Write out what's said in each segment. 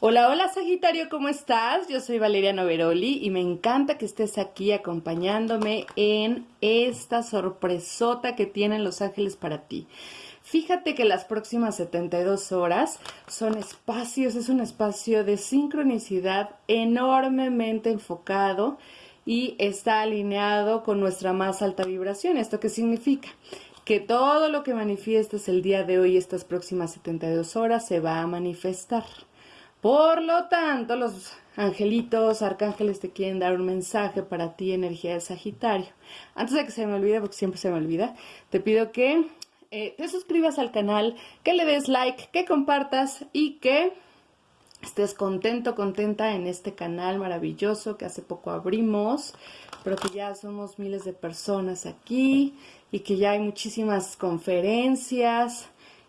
Hola, hola Sagitario, ¿cómo estás? Yo soy Valeria Noveroli y me encanta que estés aquí acompañándome en esta sorpresota que tienen los ángeles para ti. Fíjate que las próximas 72 horas son espacios, es un espacio de sincronicidad enormemente enfocado y está alineado con nuestra más alta vibración. ¿Esto qué significa? Que todo lo que manifiestes el día de hoy, estas próximas 72 horas, se va a manifestar. Por lo tanto, los angelitos, arcángeles te quieren dar un mensaje para ti, energía de Sagitario. Antes de que se me olvide, porque siempre se me olvida, te pido que eh, te suscribas al canal, que le des like, que compartas y que estés contento, contenta en este canal maravilloso que hace poco abrimos, pero que ya somos miles de personas aquí y que ya hay muchísimas conferencias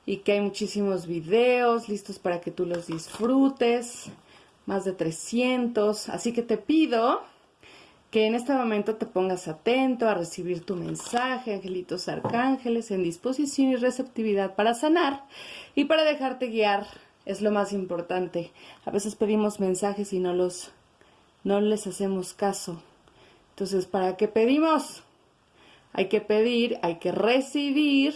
y que hay muchísimos videos listos para que tú los disfrutes, más de 300, así que te pido que en este momento te pongas atento a recibir tu mensaje, angelitos arcángeles, en disposición y receptividad para sanar y para dejarte guiar, es lo más importante. A veces pedimos mensajes y no los no les hacemos caso. Entonces, ¿para qué pedimos? Hay que pedir, hay que recibir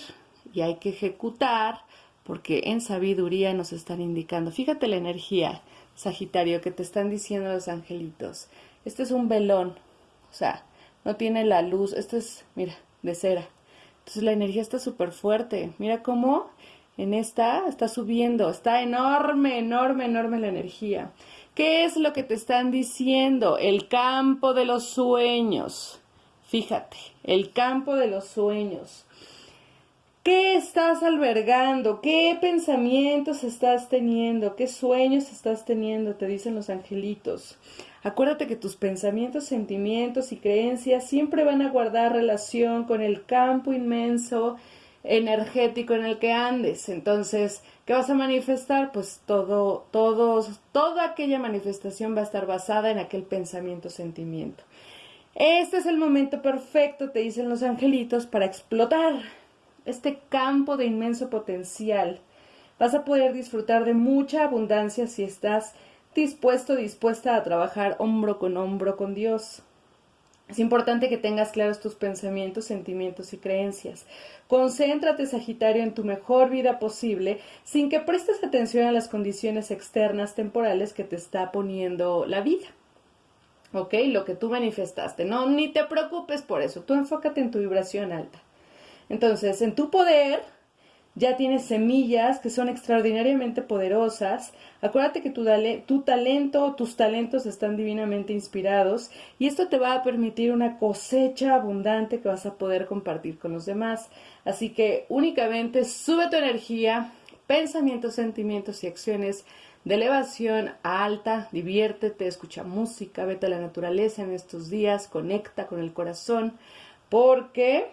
y hay que ejecutar porque en sabiduría nos están indicando. Fíjate la energía, Sagitario, que te están diciendo los angelitos. Este es un velón, o sea, no tiene la luz. Esto es, mira, de cera. Entonces la energía está súper fuerte. Mira cómo en esta está subiendo. Está enorme, enorme, enorme la energía. ¿Qué es lo que te están diciendo? El campo de los sueños. Fíjate, el campo de los sueños. ¿Qué estás albergando? ¿Qué pensamientos estás teniendo? ¿Qué sueños estás teniendo? Te dicen los angelitos. Acuérdate que tus pensamientos, sentimientos y creencias siempre van a guardar relación con el campo inmenso energético en el que andes. Entonces, ¿qué vas a manifestar? Pues todo, todos, toda aquella manifestación va a estar basada en aquel pensamiento, sentimiento. Este es el momento perfecto, te dicen los angelitos, para explotar este campo de inmenso potencial. Vas a poder disfrutar de mucha abundancia si estás dispuesto, dispuesta a trabajar hombro con hombro con Dios. Es importante que tengas claros tus pensamientos, sentimientos y creencias. Concéntrate, Sagitario, en tu mejor vida posible sin que prestes atención a las condiciones externas temporales que te está poniendo la vida. ¿Ok? Lo que tú manifestaste. No, ni te preocupes por eso. Tú enfócate en tu vibración alta. Entonces, en tu poder ya tienes semillas que son extraordinariamente poderosas. Acuérdate que tu, talento, tus talentos están divinamente inspirados y esto te va a permitir una cosecha abundante que vas a poder compartir con los demás. Así que únicamente sube tu energía, pensamientos, sentimientos y acciones de elevación alta, diviértete, escucha música, vete a la naturaleza en estos días, conecta con el corazón, porque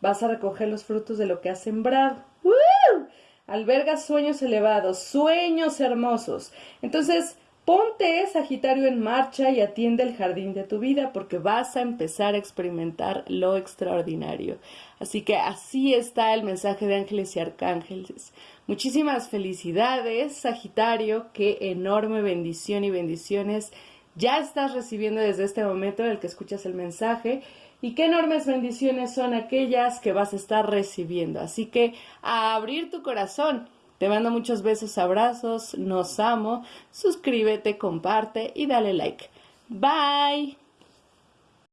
vas a recoger los frutos de lo que has sembrado. ¡Woo! Alberga sueños elevados, sueños hermosos. Entonces, ponte Sagitario en marcha y atiende el jardín de tu vida porque vas a empezar a experimentar lo extraordinario. Así que así está el mensaje de ángeles y arcángeles. Muchísimas felicidades, Sagitario. Qué enorme bendición y bendiciones ya estás recibiendo desde este momento en el que escuchas el mensaje y qué enormes bendiciones son aquellas que vas a estar recibiendo. Así que a abrir tu corazón. Te mando muchos besos, abrazos, nos amo, suscríbete, comparte y dale like. Bye.